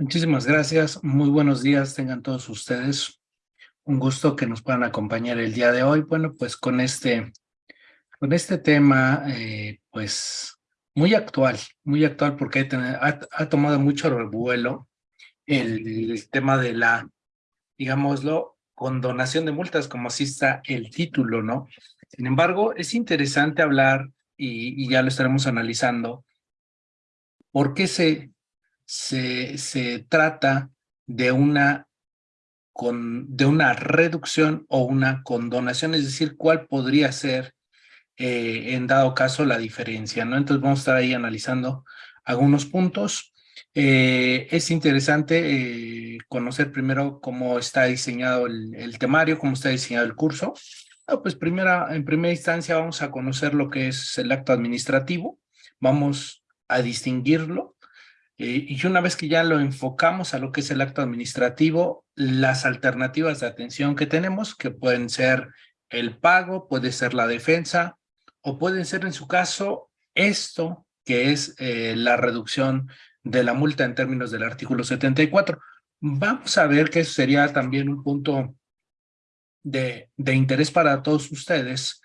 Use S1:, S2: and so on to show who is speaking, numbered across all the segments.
S1: Muchísimas gracias. Muy buenos días tengan todos ustedes. Un gusto que nos puedan acompañar el día de hoy. Bueno, pues con este, con este tema, eh, pues muy actual, muy actual porque ha, tomado mucho revuelo el, el, tema de la, digámoslo, condonación de multas, como así está el título, ¿no? Sin embargo, es interesante hablar, y, y ya lo estaremos analizando, por qué se se, se trata de una, con, de una reducción o una condonación, es decir, cuál podría ser eh, en dado caso la diferencia, ¿no? Entonces vamos a estar ahí analizando algunos puntos. Eh, es interesante eh, conocer primero cómo está diseñado el, el, temario, cómo está diseñado el curso. Ah, pues primera, en primera instancia vamos a conocer lo que es el acto administrativo, vamos a distinguirlo eh, y una vez que ya lo enfocamos a lo que es el acto administrativo, las alternativas de atención que tenemos, que pueden ser el pago, puede ser la defensa, o pueden ser en su caso esto, que es eh, la reducción de la multa en términos del artículo 74. Vamos a ver que eso sería también un punto de, de interés para todos ustedes.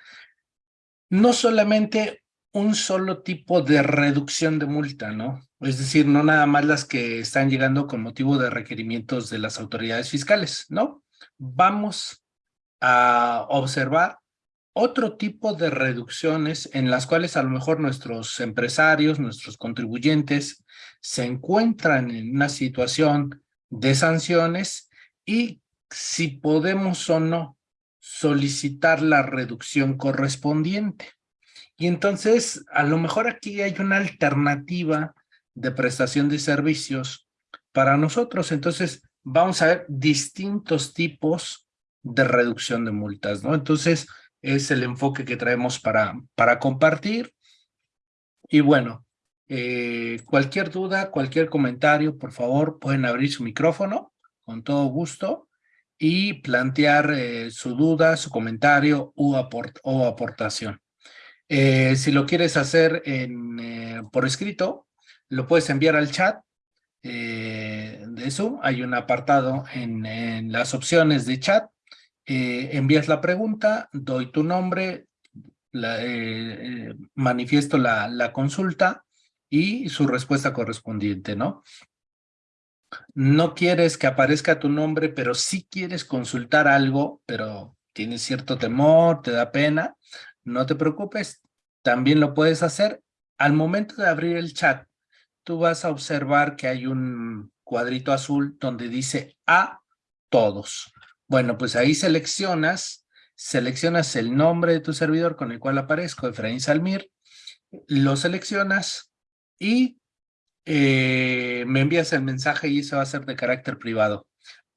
S1: No solamente un solo tipo de reducción de multa, ¿no? Es decir, no nada más las que están llegando con motivo de requerimientos de las autoridades fiscales, ¿no? Vamos a observar otro tipo de reducciones en las cuales a lo mejor nuestros empresarios, nuestros contribuyentes se encuentran en una situación de sanciones y si podemos o no solicitar la reducción correspondiente. Y entonces, a lo mejor aquí hay una alternativa de prestación de servicios para nosotros. Entonces, vamos a ver distintos tipos de reducción de multas, ¿no? Entonces, es el enfoque que traemos para, para compartir. Y bueno, eh, cualquier duda, cualquier comentario, por favor, pueden abrir su micrófono con todo gusto y plantear eh, su duda, su comentario aport o aportación. Eh, si lo quieres hacer eh, por escrito, lo puedes enviar al chat eh, de Zoom. Hay un apartado en, las opciones de chat. Envías la pregunta, doy tu nombre, manifiesto la, la consulta y su respuesta correspondiente, ¿no? No quieres que aparezca tu nombre, pero sí quieres consultar algo, pero tienes cierto temor, te da pena, no te preocupes, también lo puedes hacer. Al momento de abrir el chat, tú vas a observar que hay un cuadrito azul donde dice a todos. Bueno, pues ahí seleccionas, seleccionas el nombre de tu servidor con el cual aparezco, Efraín Salmir, lo seleccionas y eh, me envías el mensaje y eso va a ser de carácter privado.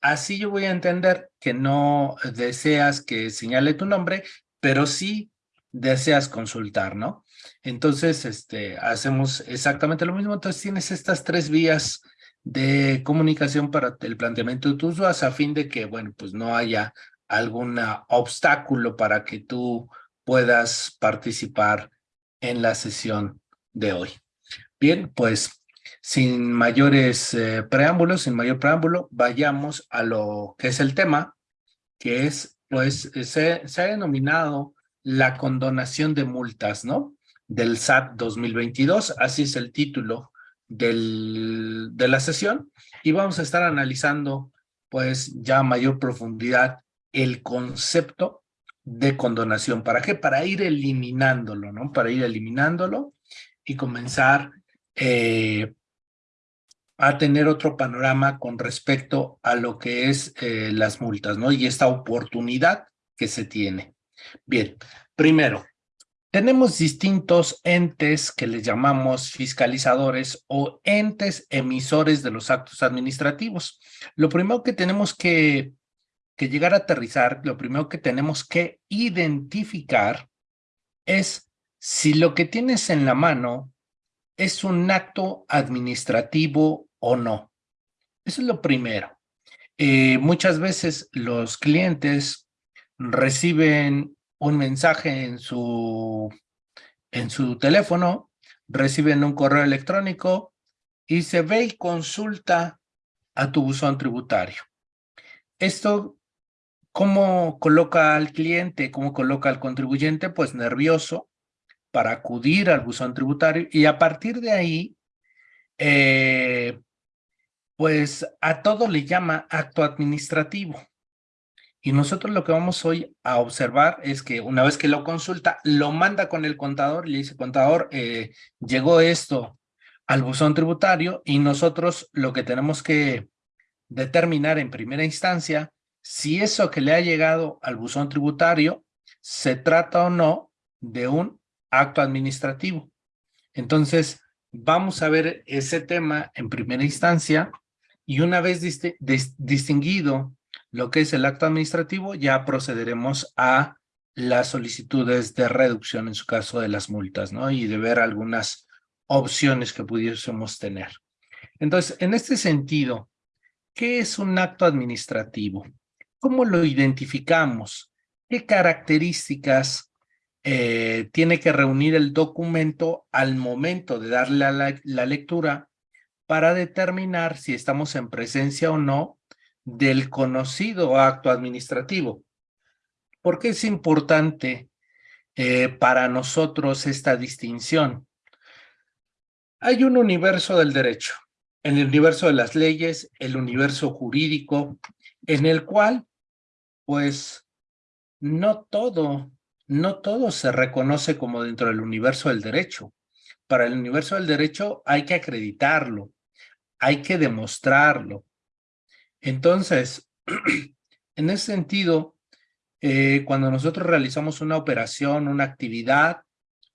S1: Así yo voy a entender que no deseas que señale tu nombre, pero sí deseas consultar, ¿no? Entonces, este, hacemos exactamente lo mismo. Entonces, tienes estas tres vías de comunicación para el planteamiento de tus dudas a fin de que, bueno, pues no haya algún obstáculo para que tú puedas participar en la sesión de hoy. Bien, pues sin mayores eh, preámbulos, sin mayor preámbulo, vayamos a lo que es el tema, que es, pues, se, se ha denominado la condonación de multas, ¿no? Del SAT 2022, así es el título de la sesión, y vamos a estar analizando, pues, ya a mayor profundidad el concepto de condonación. ¿Para qué? Para ir eliminándolo, ¿no? Para ir eliminándolo y comenzar eh, a tener otro panorama con respecto a lo que es eh, las multas, ¿no? Y esta oportunidad que se tiene. Bien, primero, tenemos distintos entes que les llamamos fiscalizadores o entes emisores de los actos administrativos. Lo primero que tenemos que, que llegar a aterrizar, lo primero que tenemos que identificar es si lo que tienes en la mano es un acto administrativo o no. Eso es lo primero. Eh, muchas veces los clientes reciben un mensaje en su, en su teléfono, reciben un correo electrónico y se ve y consulta a tu buzón tributario. Esto, ¿cómo coloca al cliente, cómo coloca al contribuyente? Pues nervioso para acudir al buzón tributario y a partir de ahí, eh, pues a todo le llama acto administrativo. Y nosotros lo que vamos hoy a observar es que una vez que lo consulta, lo manda con el contador y le dice, contador, eh, llegó esto al buzón tributario y nosotros lo que tenemos que determinar en primera instancia si eso que le ha llegado al buzón tributario se trata o no de un acto administrativo. Entonces, vamos a ver ese tema en primera instancia y una vez distinguido lo que es el acto administrativo, ya procederemos a las solicitudes de reducción en su caso de las multas, ¿no? Y de ver algunas opciones que pudiésemos tener. Entonces, en este sentido, ¿qué es un acto administrativo? ¿Cómo lo identificamos? ¿Qué características eh, tiene que reunir el documento al momento de darle la, la lectura para determinar si estamos en presencia o no del conocido acto administrativo. ¿Por qué es importante eh, para nosotros esta distinción? Hay un universo del derecho, el universo de las leyes, el universo jurídico, en el cual, pues, no todo, no todo se reconoce como dentro del universo del derecho. Para el universo del derecho hay que acreditarlo, hay que demostrarlo, entonces, en ese sentido, eh, cuando nosotros realizamos una operación, una actividad,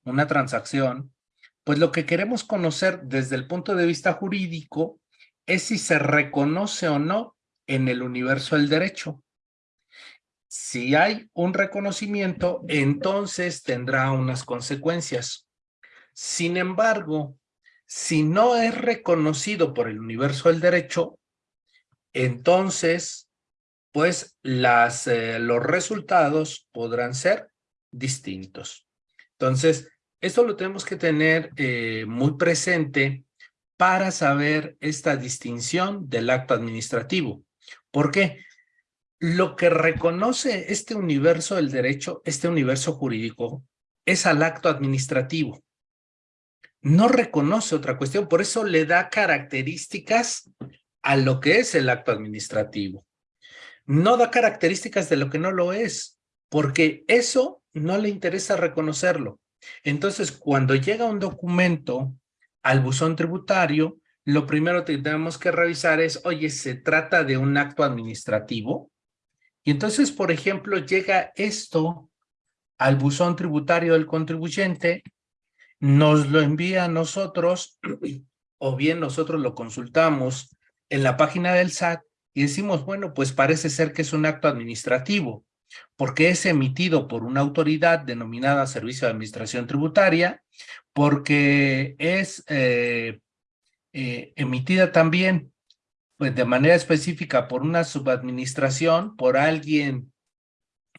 S1: una transacción, pues lo que queremos conocer desde el punto de vista jurídico es si se reconoce o no en el universo del derecho. Si hay un reconocimiento, entonces tendrá unas consecuencias. Sin embargo, si no es reconocido por el universo del derecho, entonces, pues las, eh, los resultados podrán ser distintos. Entonces, esto lo tenemos que tener eh, muy presente para saber esta distinción del acto administrativo. ¿Por qué? Lo que reconoce este universo del derecho, este universo jurídico, es al acto administrativo. No reconoce otra cuestión, por eso le da características a lo que es el acto administrativo. No da características de lo que no lo es, porque eso no le interesa reconocerlo. Entonces, cuando llega un documento al buzón tributario, lo primero que tenemos que revisar es, oye, ¿se trata de un acto administrativo? Y entonces, por ejemplo, llega esto al buzón tributario del contribuyente, nos lo envía a nosotros, o bien nosotros lo consultamos en la página del SAT y decimos, bueno, pues parece ser que es un acto administrativo, porque es emitido por una autoridad denominada Servicio de Administración Tributaria, porque es eh, eh, emitida también pues, de manera específica por una subadministración, por alguien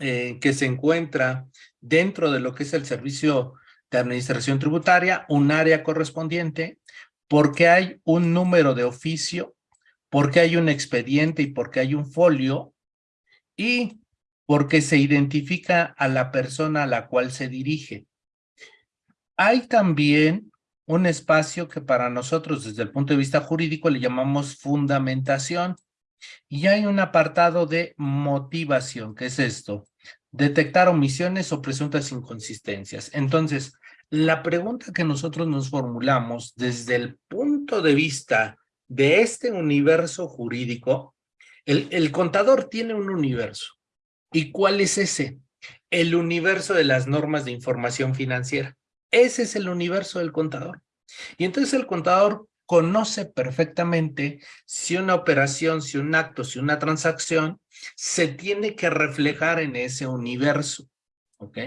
S1: eh, que se encuentra dentro de lo que es el Servicio de Administración Tributaria, un área correspondiente, porque hay un número de oficio porque hay un expediente y porque hay un folio y porque se identifica a la persona a la cual se dirige. Hay también un espacio que para nosotros desde el punto de vista jurídico le llamamos fundamentación y hay un apartado de motivación, que es esto, detectar omisiones o presuntas inconsistencias. Entonces, la pregunta que nosotros nos formulamos desde el punto de vista de este universo jurídico, el, contador tiene un universo. ¿Y cuál es ese? El universo de las normas de información financiera. Ese es el universo del contador. Y entonces el contador conoce perfectamente si una operación, si un acto, si una transacción se tiene que reflejar en ese universo. ¿Ok?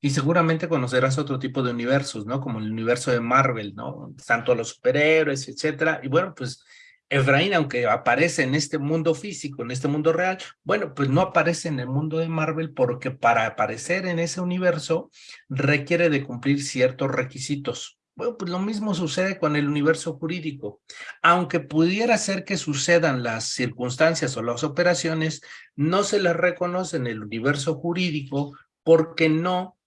S1: Y seguramente conocerás otro tipo de universos, ¿no? Como el universo de Marvel, ¿no? Tanto los superhéroes, etcétera. Y bueno, pues Efraín, aunque aparece en este mundo físico, en este mundo real, bueno, pues no aparece en el mundo de Marvel porque para aparecer en ese universo requiere de cumplir ciertos requisitos. Bueno, pues lo mismo sucede con el universo jurídico. Aunque pudiera ser que sucedan las circunstancias o las operaciones, no se les reconoce en el universo jurídico porque no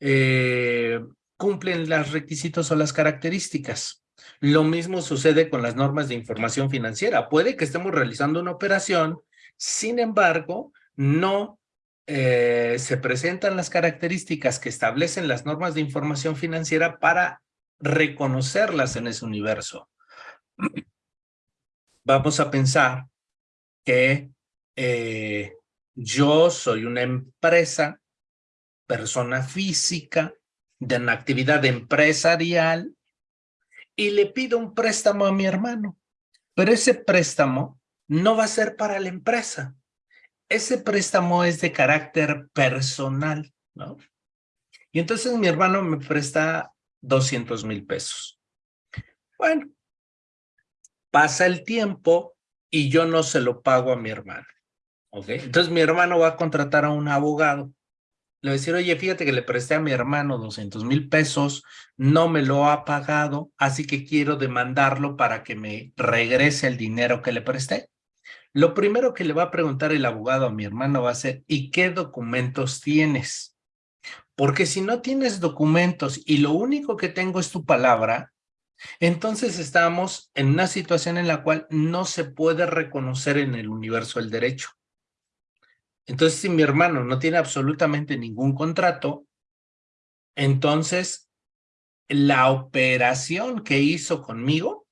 S1: eh, cumplen los requisitos o las características. Lo mismo sucede con las normas de información financiera. Puede que estemos realizando una operación, sin embargo, no eh, se presentan las características que establecen las normas de información financiera para reconocerlas en ese universo. Vamos a pensar que eh, yo soy una empresa, persona física, de una actividad empresarial y le pido un préstamo a mi hermano. Pero ese préstamo no va a ser para la empresa. Ese préstamo es de carácter personal, ¿no? Y entonces mi hermano me presta 200 mil pesos. Bueno, pasa el tiempo y yo no se lo pago a mi hermano. ¿Ok? Entonces mi hermano va a contratar a un abogado le voy a decir, oye, fíjate que le presté a mi hermano 200 mil pesos, no me lo ha pagado, así que quiero demandarlo para que me regrese el dinero que le presté. Lo primero que le va a preguntar el abogado a mi hermano va a ser, ¿y qué documentos tienes? Porque si no tienes documentos y lo único que tengo es tu palabra, entonces estamos en una situación en la cual no se puede reconocer en el universo el derecho. Entonces, si mi hermano no tiene absolutamente ningún contrato, entonces la operación que hizo conmigo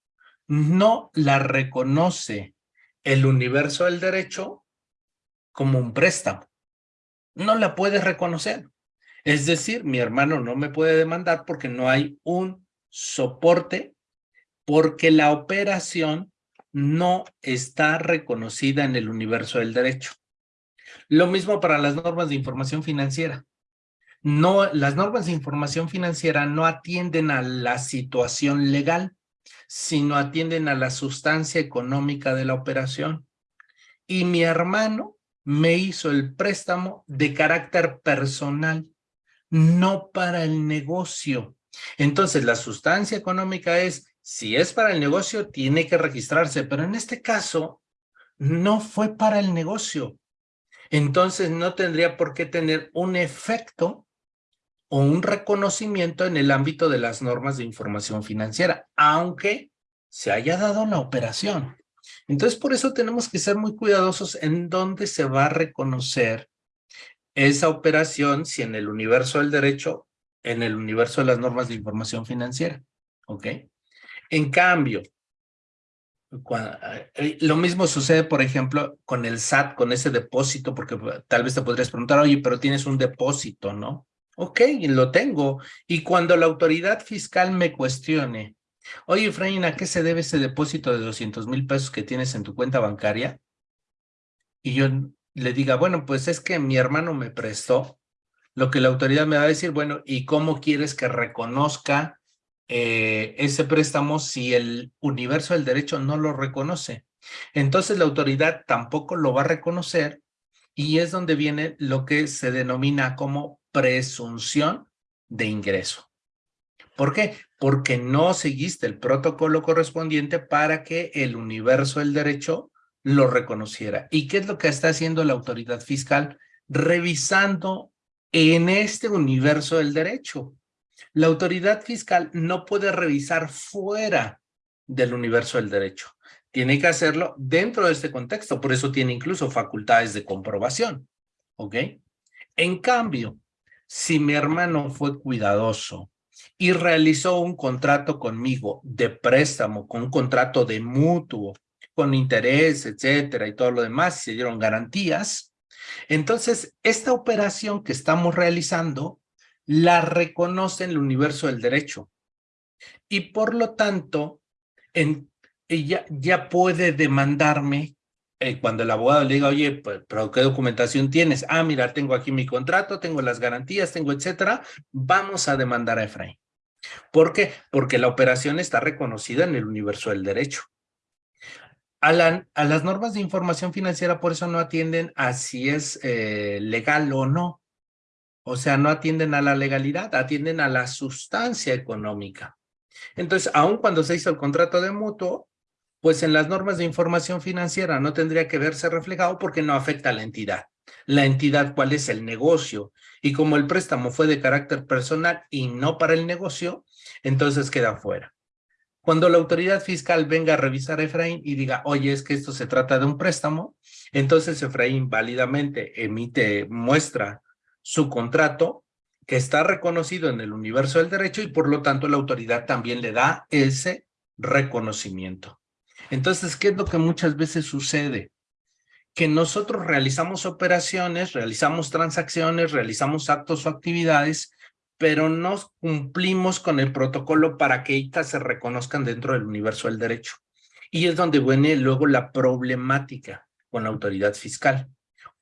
S1: no la reconoce el universo del derecho como un préstamo. No la puede reconocer. Es decir, mi hermano no me puede demandar porque no hay un soporte, porque la operación no está reconocida en el universo del derecho. Lo mismo para las normas de información financiera. No, las normas de información financiera no atienden a la situación legal, sino atienden a la sustancia económica de la operación. Y mi hermano me hizo el préstamo de carácter personal, no para el negocio. Entonces, la sustancia económica es, si es para el negocio, tiene que registrarse, pero en este caso, no fue para el negocio, entonces no tendría por qué tener un efecto o un reconocimiento en el ámbito de las normas de información financiera, aunque se haya dado la operación. Entonces, por eso tenemos que ser muy cuidadosos en dónde se va a reconocer esa operación, si en el universo del derecho, en el universo de las normas de información financiera. ¿Ok? En cambio, eh, lo mismo sucede, por ejemplo, con el SAT, con ese depósito, porque pues, tal vez te podrías preguntar, oye, pero tienes un depósito, ¿no? Ok, lo tengo. Y cuando la autoridad fiscal me cuestione, oye, Efraín, ¿a qué se debe ese depósito de 200 mil pesos que tienes en tu cuenta bancaria? Y yo le diga, bueno, pues es que mi hermano me prestó, lo que la autoridad me va a decir, bueno, ¿y cómo quieres que reconozca eh, ese préstamo si el universo del derecho no lo reconoce. Entonces la autoridad tampoco lo va a reconocer y es donde viene lo que se denomina como presunción de ingreso. ¿Por qué? Porque no seguiste el protocolo correspondiente para que el universo del derecho lo reconociera. ¿Y qué es lo que está haciendo la autoridad fiscal? Revisando en este universo del derecho. La autoridad fiscal no puede revisar fuera del universo del derecho. Tiene que hacerlo dentro de este contexto, por eso tiene incluso facultades de comprobación. ¿Ok? En cambio, si mi hermano fue cuidadoso y realizó un contrato conmigo de préstamo, con un contrato de mutuo, con interés, etcétera, y todo lo demás, se dieron garantías, entonces esta operación que estamos realizando la reconoce en el universo del derecho. Y por lo tanto, ella ya puede demandarme eh, cuando el abogado le diga, oye, pues, pero ¿qué documentación tienes? Ah, mira, tengo aquí mi contrato, tengo las garantías, tengo etcétera. Vamos a demandar a Efraín. ¿Por qué? Porque la operación está reconocida en el universo del derecho. A, a las normas de información financiera por eso no atienden a si es eh, legal o no. O sea, no atienden a la legalidad, atienden a la sustancia económica. Entonces, aun cuando se hizo el contrato de mutuo, pues en las normas de información financiera no tendría que verse reflejado porque no afecta a la entidad. La entidad, ¿cuál es el negocio? Y como el préstamo fue de carácter personal y no para el negocio, entonces queda fuera. Cuando la autoridad fiscal venga a revisar a Efraín y diga, oye, es que esto se trata de un préstamo, entonces Efraín válidamente emite, muestra su contrato que está reconocido en el universo del derecho y por lo tanto la autoridad también le da ese reconocimiento. Entonces, ¿qué es lo que muchas veces sucede? Que nosotros realizamos operaciones, realizamos transacciones, realizamos actos o actividades pero no cumplimos con el protocolo para que estas se reconozcan dentro del universo del derecho. Y es donde viene luego la problemática con la autoridad fiscal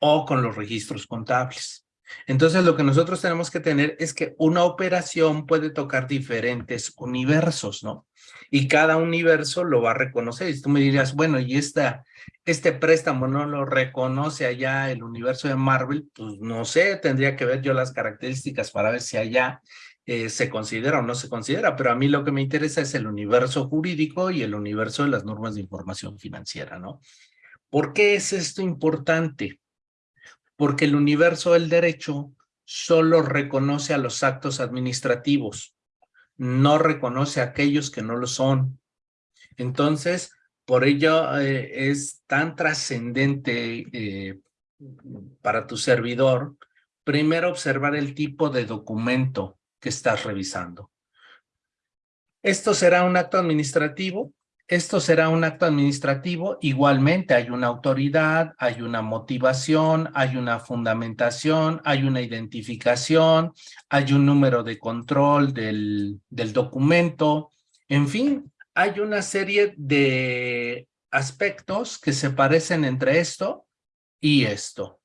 S1: o con los registros contables. Entonces, lo que nosotros tenemos que tener es que una operación puede tocar diferentes universos, ¿no? Y cada universo lo va a reconocer. Y tú me dirías, bueno, ¿y esta, este préstamo no lo reconoce allá el universo de Marvel? Pues no sé, tendría que ver yo las características para ver si allá eh, se considera o no se considera, pero a mí lo que me interesa es el universo jurídico y el universo de las normas de información financiera, ¿no? ¿Por qué es esto importante? Porque el universo del derecho solo reconoce a los actos administrativos, no reconoce a aquellos que no lo son. Entonces, por ello eh, es tan trascendente eh, para tu servidor, primero observar el tipo de documento que estás revisando. Esto será un acto administrativo, esto será un acto administrativo, igualmente hay una autoridad, hay una motivación, hay una fundamentación, hay una identificación, hay un número de control del, del documento, en fin, hay una serie de aspectos que se parecen entre esto y esto.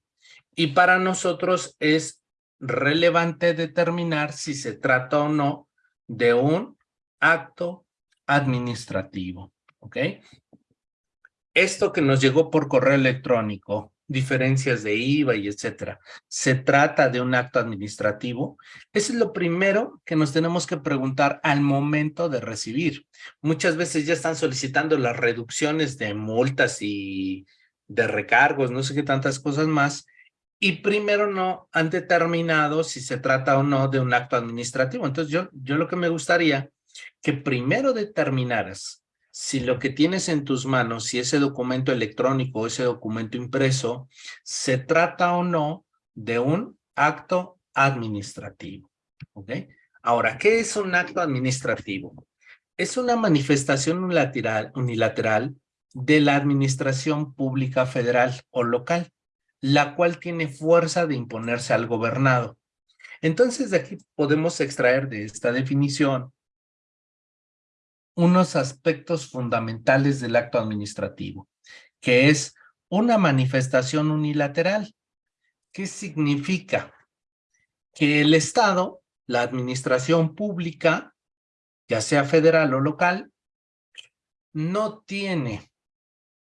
S1: Y para nosotros es relevante determinar si se trata o no de un acto administrativo, ¿ok? Esto que nos llegó por correo electrónico, diferencias de IVA y etcétera, ¿se trata de un acto administrativo? Eso es lo primero que nos tenemos que preguntar al momento de recibir. Muchas veces ya están solicitando las reducciones de multas y de recargos, no sé qué tantas cosas más, y primero no han determinado si se trata o no de un acto administrativo. Entonces yo, yo lo que me gustaría que primero determinaras si lo que tienes en tus manos, si ese documento electrónico o ese documento impreso, se trata o no de un acto administrativo. ¿Ok? Ahora, ¿qué es un acto administrativo? Es una manifestación unilateral, unilateral de la administración pública federal o local, la cual tiene fuerza de imponerse al gobernado. Entonces, de aquí podemos extraer de esta definición unos aspectos fundamentales del acto administrativo, que es una manifestación unilateral. ¿Qué significa? Que el Estado, la administración pública, ya sea federal o local, no tiene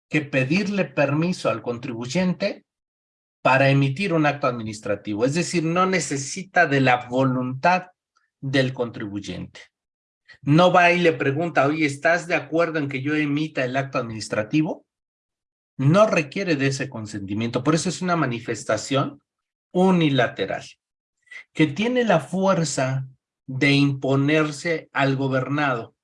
S1: que pedirle permiso al contribuyente para emitir un acto administrativo. Es decir, no necesita de la voluntad del contribuyente no va y le pregunta, oye, ¿estás de acuerdo en que yo emita el acto administrativo? No requiere de ese consentimiento, por eso es una manifestación unilateral, que tiene la fuerza de imponerse al gobernado.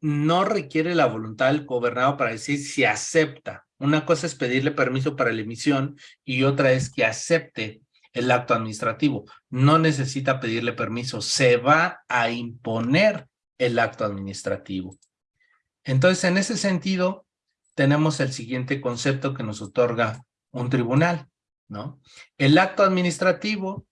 S1: No requiere la voluntad del gobernado para decir si acepta. Una cosa es pedirle permiso para la emisión y otra es que acepte el acto administrativo. No necesita pedirle permiso, se va a imponer el acto administrativo. Entonces, en ese sentido, tenemos el siguiente concepto que nos otorga un tribunal, ¿no? El acto administrativo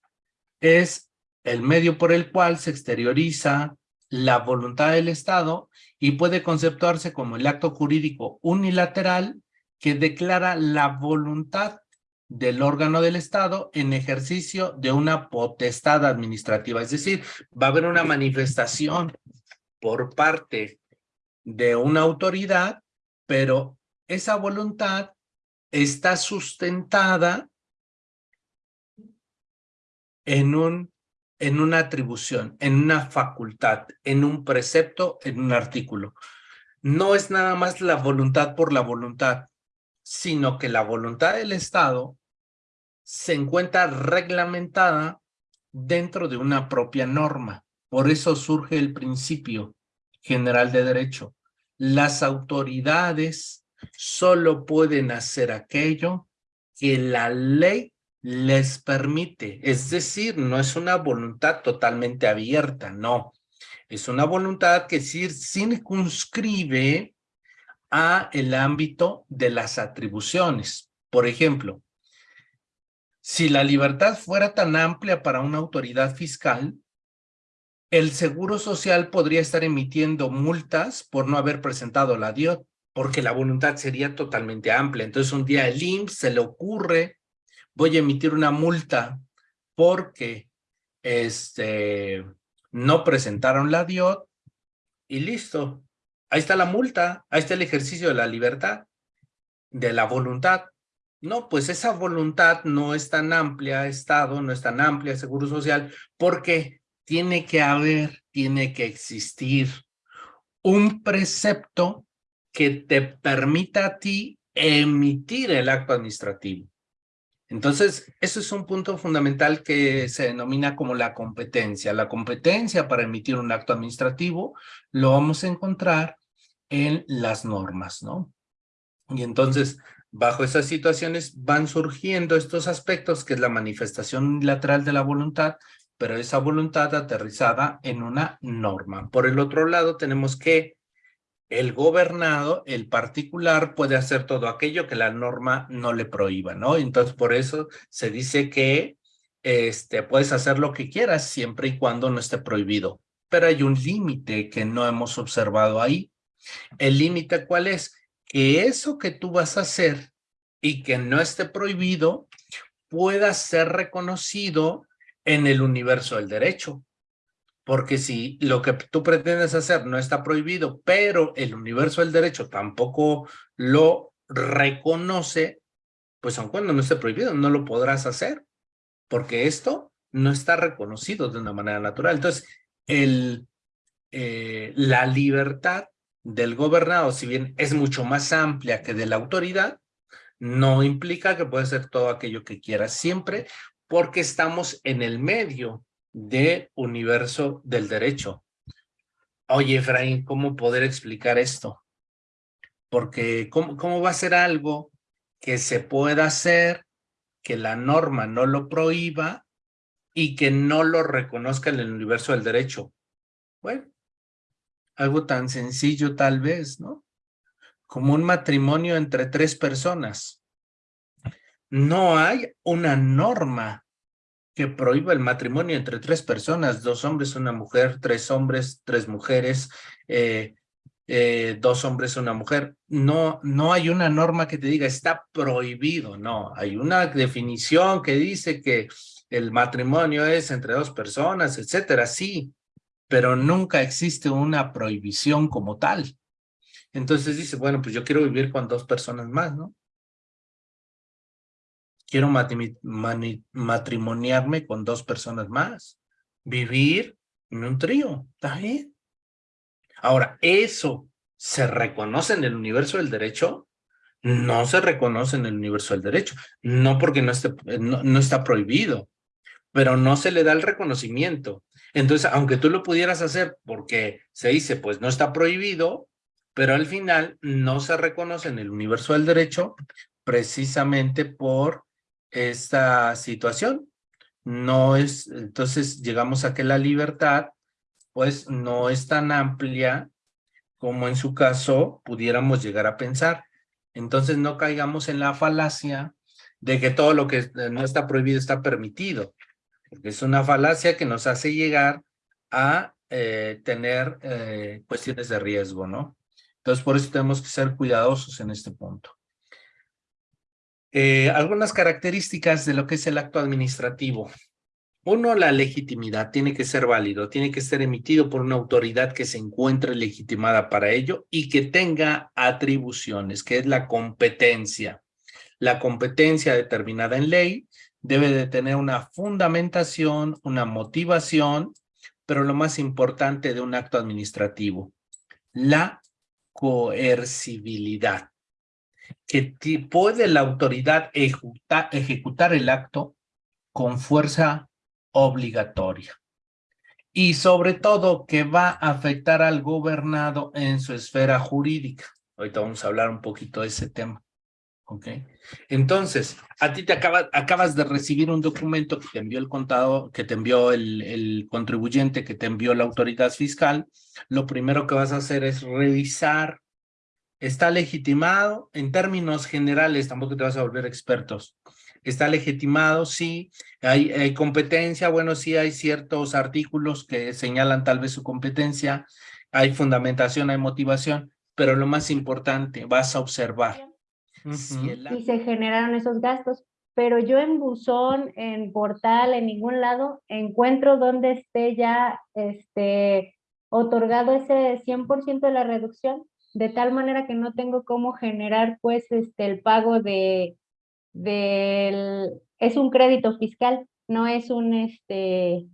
S1: es el medio por el cual se exterioriza la voluntad del Estado y puede conceptuarse como el acto jurídico unilateral que declara la voluntad del órgano del Estado en ejercicio de una potestad administrativa. Es decir, va a haber una manifestación por parte de una autoridad, pero esa voluntad está sustentada en un en una atribución, en una facultad, en un precepto, en un artículo. No es nada más la voluntad por la voluntad, sino que la voluntad del Estado se encuentra reglamentada dentro de una propia norma. Por eso surge el principio general de derecho. Las autoridades solo pueden hacer aquello que la ley les permite. Es decir, no es una voluntad totalmente abierta, no. Es una voluntad que circunscribe a el ámbito de las atribuciones. Por ejemplo, si la libertad fuera tan amplia para una autoridad fiscal, el Seguro Social podría estar emitiendo multas por no haber presentado la DIOT, porque la voluntad sería totalmente amplia. Entonces un día el IMSS se le ocurre, voy a emitir una multa porque este, no presentaron la DIOT y listo. Ahí está la multa, ahí está el ejercicio de la libertad, de la voluntad. No, pues esa voluntad no es tan amplia, Estado, no es tan amplia, Seguro Social, porque tiene que haber, tiene que existir un precepto que te permita a ti emitir el acto administrativo. Entonces, eso es un punto fundamental que se denomina como la competencia. La competencia para emitir un acto administrativo lo vamos a encontrar en las normas, ¿no? Y entonces, Bajo esas situaciones van surgiendo estos aspectos que es la manifestación unilateral de la voluntad, pero esa voluntad aterrizada en una norma. Por el otro lado tenemos que el gobernado, el particular, puede hacer todo aquello que la norma no le prohíba, ¿no? Entonces por eso se dice que este, puedes hacer lo que quieras siempre y cuando no esté prohibido. Pero hay un límite que no hemos observado ahí. ¿El límite cuál es? que eso que tú vas a hacer y que no esté prohibido pueda ser reconocido en el universo del derecho. Porque si lo que tú pretendes hacer no está prohibido, pero el universo del derecho tampoco lo reconoce, pues aun cuando no esté prohibido, no lo podrás hacer, porque esto no está reconocido de una manera natural. Entonces, el, eh, la libertad del gobernado, si bien es mucho más amplia que de la autoridad, no implica que puede ser todo aquello que quiera siempre, porque estamos en el medio del universo del derecho. Oye, Efraín, ¿cómo poder explicar esto? Porque ¿cómo, ¿cómo va a ser algo que se pueda hacer, que la norma no lo prohíba y que no lo reconozca en el universo del derecho? Bueno, algo tan sencillo tal vez, ¿no? Como un matrimonio entre tres personas. No hay una norma que prohíba el matrimonio entre tres personas, dos hombres, una mujer, tres hombres, tres mujeres, eh, eh, dos hombres, una mujer. No, no hay una norma que te diga está prohibido, no. Hay una definición que dice que el matrimonio es entre dos personas, etcétera, sí, pero nunca existe una prohibición como tal. Entonces dice, bueno, pues yo quiero vivir con dos personas más, ¿no? Quiero matrimoniarme con dos personas más. Vivir en un trío, ¿está bien? Ahora, ¿eso se reconoce en el universo del derecho? No se reconoce en el universo del derecho. No porque no, esté, no está prohibido, pero no se le da el reconocimiento. Entonces, aunque tú lo pudieras hacer porque se dice, pues no está prohibido, pero al final no se reconoce en el universo del derecho precisamente por esta situación. No es, entonces llegamos a que la libertad pues no es tan amplia como en su caso pudiéramos llegar a pensar. Entonces no caigamos en la falacia de que todo lo que no está prohibido está permitido es una falacia que nos hace llegar a eh, tener eh, cuestiones de riesgo, ¿no? Entonces, por eso tenemos que ser cuidadosos en este punto. Eh, algunas características de lo que es el acto administrativo. Uno, la legitimidad. Tiene que ser válido, tiene que ser emitido por una autoridad que se encuentre legitimada para ello y que tenga atribuciones, que es la competencia. La competencia determinada en ley debe de tener una fundamentación, una motivación, pero lo más importante de un acto administrativo, la coercibilidad, que puede la autoridad ejecutar el acto con fuerza obligatoria y sobre todo que va a afectar al gobernado en su esfera jurídica. Ahorita vamos a hablar un poquito de ese tema. ¿Ok? Entonces, a ti te acaba, acabas de recibir un documento que te envió el contado, que te envió el, el contribuyente, que te envió la autoridad fiscal. Lo primero que vas a hacer es revisar. ¿Está legitimado? En términos generales, tampoco te vas a volver expertos. ¿Está legitimado? Sí. ¿Hay, hay competencia? Bueno, sí hay ciertos artículos que señalan tal vez su competencia. Hay fundamentación, hay motivación, pero lo más importante, vas a observar
S2: y se generaron esos gastos. Pero yo en buzón, en portal, en ningún lado, encuentro donde esté ya este, otorgado ese 100% de la reducción, de tal manera que no tengo cómo generar pues este, el pago de, del, es un crédito fiscal, no es un este,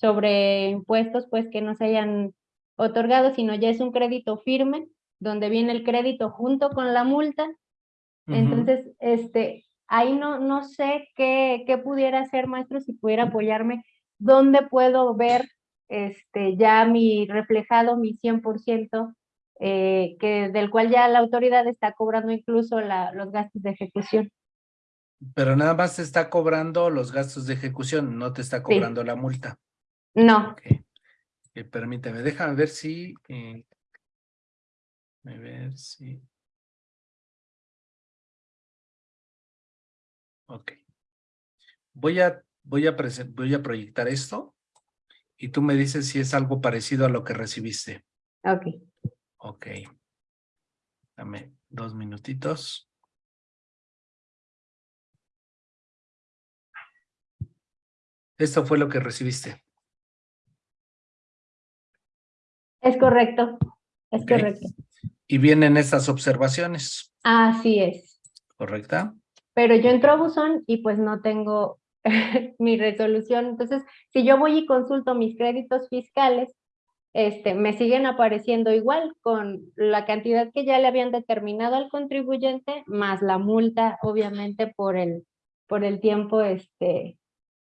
S2: sobre impuestos pues que no se hayan otorgado, sino ya es un crédito firme, donde viene el crédito junto con la multa. Entonces, este, ahí no, no sé qué, qué pudiera hacer, maestro, si pudiera apoyarme, dónde puedo ver este, ya mi reflejado, mi 100%, eh, que, del cual ya la autoridad está cobrando incluso la, los gastos de ejecución.
S1: Pero nada más te está cobrando los gastos de ejecución, no te está cobrando la multa.
S2: No.
S1: permíteme, déjame ver si... Eh, a ver si... Ok. Voy a, voy, a voy a proyectar esto y tú me dices si es algo parecido a lo que recibiste.
S2: Ok.
S1: Ok. Dame dos minutitos. Esto fue lo que recibiste.
S2: Es correcto, es correcto.
S1: Y vienen estas observaciones.
S2: Así es.
S1: ¿Correcta?
S2: pero yo entro a buzón y pues no tengo mi resolución. Entonces, si yo voy y consulto mis créditos fiscales, este, me siguen apareciendo igual con la cantidad que ya le habían determinado al contribuyente, más la multa, obviamente, por el, por el tiempo, este,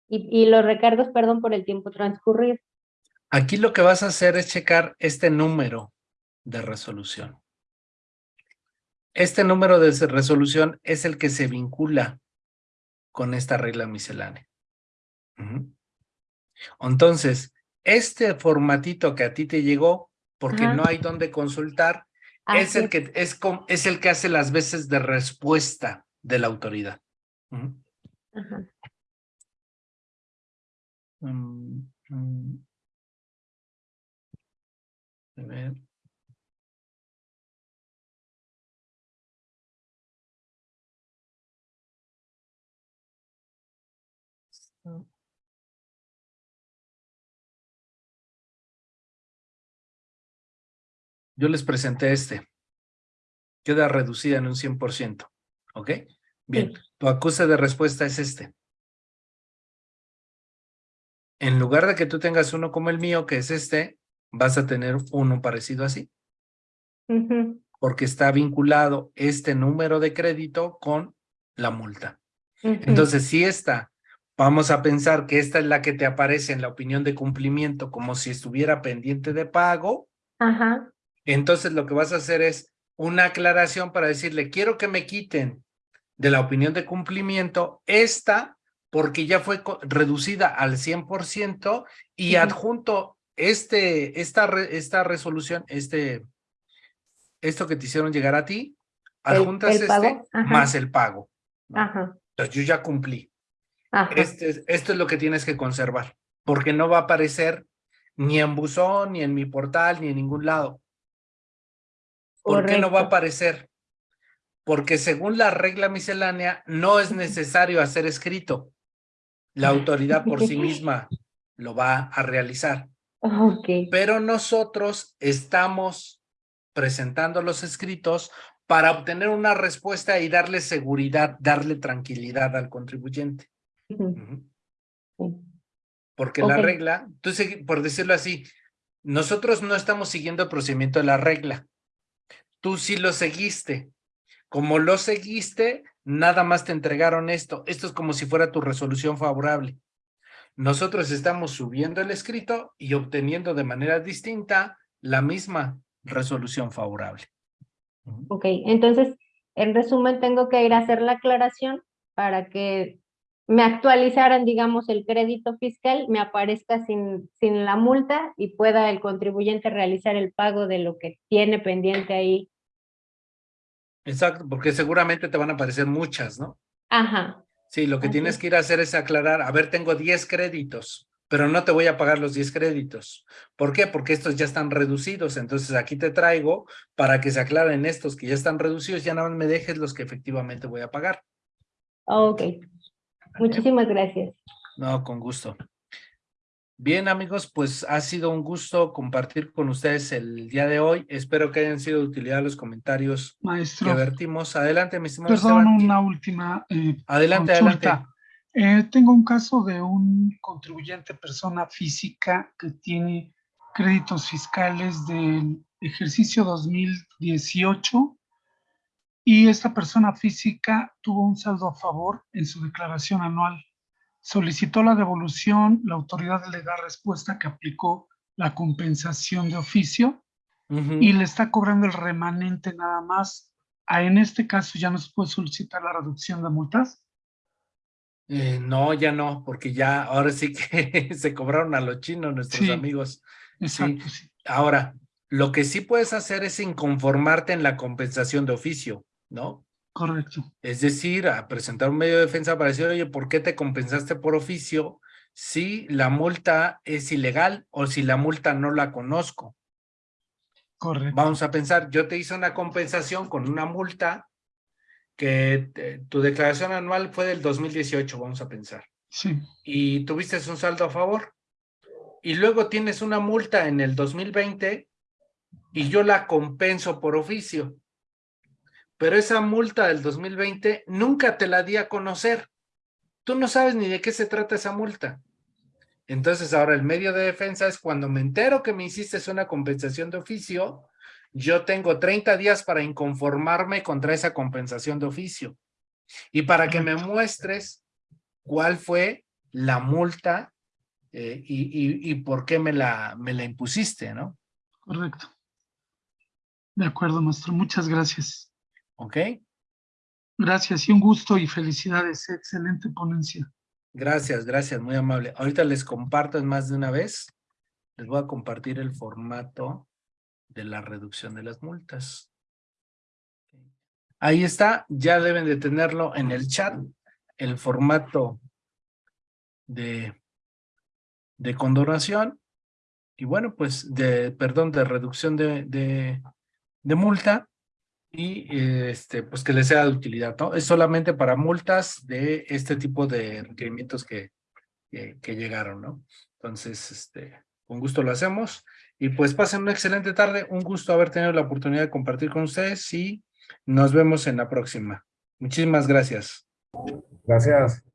S2: y, y los recargos, perdón, por el tiempo transcurrido.
S1: Aquí lo que vas a hacer es checar este número de resolución. Este número de resolución es el que se vincula con esta regla miscelánea. Entonces, este formatito que a ti te llegó, porque no hay donde consultar, es el, que, es, es el que hace las veces de respuesta de la autoridad. Mm, mm. A ver. Yo les presenté este. Queda reducida en un 100%. ¿Ok? Bien, tu acuse de respuesta es este. En lugar de que tú tengas uno como el mío, que es este, vas a tener uno parecido así. Porque está vinculado este número de crédito con la multa. Entonces, si esta Vamos a pensar que esta es la que te aparece en la opinión de cumplimiento como si estuviera pendiente de pago.
S2: Ajá.
S1: Entonces lo que vas a hacer es una aclaración para decirle, quiero que me quiten de la opinión de cumplimiento esta porque ya fue reducida al 100% y adjunto este, esta, esta resolución, este, esto que te hicieron llegar a ti, adjuntas este más el pago.
S2: Ajá.
S1: Entonces yo ya cumplí. Este, esto es lo que tienes que conservar, porque no va a aparecer ni en buzón, ni en mi portal, ni en ningún lado. ¿Por qué no va a aparecer? Porque según la regla miscelánea, no es necesario hacer escrito. La autoridad por sí misma lo va a realizar.
S2: Okay.
S1: Pero nosotros estamos presentando los escritos para obtener una respuesta y darle seguridad, darle tranquilidad al contribuyente. Porque la regla, tú por decirlo así, nosotros no estamos siguiendo el procedimiento de la regla. Tú sí lo seguiste. Como lo seguiste, nada más te entregaron esto. Esto es como si fuera tu resolución favorable. Nosotros estamos subiendo el escrito y obteniendo de manera distinta la misma resolución favorable.
S2: Ok, entonces, en resumen, tengo que ir a hacer la aclaración para que me actualizaran, digamos, el crédito fiscal, me aparezca sin, sin la multa y pueda el contribuyente realizar el pago de lo que tiene pendiente ahí.
S1: Exacto, porque seguramente te van a aparecer muchas, ¿no?
S2: Ajá,
S1: Sí, lo que
S2: Así
S1: tienes
S2: es.
S1: que ir a hacer es aclarar, a ver, tengo 10 créditos, pero no te voy a pagar los 10 créditos. ¿Por qué? Porque estos ya están reducidos, entonces aquí te traigo para que se aclaren estos que ya están reducidos, ya nada más me dejes los que efectivamente voy a pagar.
S2: ok. Muchísimas gracias.
S1: No, con gusto. Bien, amigos, pues ha sido un gusto compartir con ustedes el día de hoy. Espero que hayan sido de utilidad los comentarios que
S3: Maestro,
S1: vertimos. Adelante, mi estimado
S3: perdón,
S1: Esteban.
S3: una última eh,
S1: Adelante,
S3: consulta.
S1: adelante.
S3: Eh, tengo un caso de un contribuyente, persona física, que tiene créditos fiscales del ejercicio 2018 y esta persona física tuvo un saldo a favor en su declaración anual. Solicitó la devolución, la autoridad le da respuesta que aplicó la compensación de oficio y le está cobrando el remanente nada más. Ah, en este caso ya no se puede solicitar la reducción de multas.
S1: Eh, no, ya no, porque ya ahora sí que se cobraron a los chinos nuestros
S3: Sí.
S1: amigos.
S3: Exacto, sí.
S1: Ahora, lo que sí puedes hacer es inconformarte en la compensación de oficio, ¿no?
S3: Correcto.
S1: Es decir, a presentar un medio de defensa para decir, oye, ¿por qué te compensaste por oficio si la multa es ilegal o si la multa no la conozco?
S3: Correcto.
S1: Vamos a pensar, yo te hice una compensación con una multa que tu declaración anual fue del 2018, vamos a pensar.
S3: Sí,
S1: y tuviste un saldo a favor. Y luego tienes una multa en el 2020 y yo la compenso por oficio. Pero esa multa del 2020 nunca te la di a conocer. Tú no sabes ni de qué se trata esa multa. Entonces ahora el medio de defensa es cuando me entero que me hiciste una compensación de oficio, yo tengo 30 días para inconformarme contra esa compensación de oficio. Y para que me muestres cuál fue la multa eh, y, y, por qué me la, me la impusiste, ¿no?
S3: correcto. De acuerdo, maestro. Muchas gracias.
S1: ¿Ok?
S3: Gracias y un gusto y felicidades. Excelente ponencia.
S1: Gracias, gracias, muy amable. Ahorita les comparto más de una vez. Les voy a compartir el formato de la reducción de las multas. Ahí está, ya deben de tenerlo en el chat, el formato de, de condonación y bueno, pues de, perdón, de reducción de, de, de multa y este, pues que les sea de utilidad, ¿no? Es solamente para multas de este tipo de requerimientos que, que, que llegaron, ¿no? Entonces, este, con gusto lo hacemos y pues pasen una excelente tarde, un gusto haber tenido la oportunidad de compartir con ustedes y nos vemos en la próxima. Muchísimas gracias.
S4: Gracias.